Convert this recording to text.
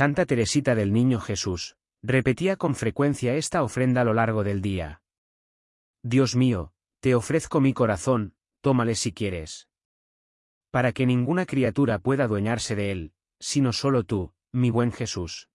Santa Teresita del Niño Jesús, repetía con frecuencia esta ofrenda a lo largo del día. Dios mío, te ofrezco mi corazón, tómale si quieres. Para que ninguna criatura pueda adueñarse de él, sino solo tú, mi buen Jesús.